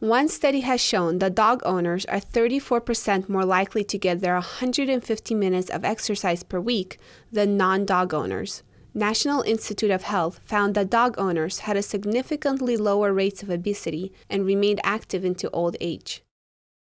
One study has shown that dog owners are 34% more likely to get their 150 minutes of exercise per week than non dog owners. National Institute of Health found that dog owners had a significantly lower rates of obesity and remained active into old age.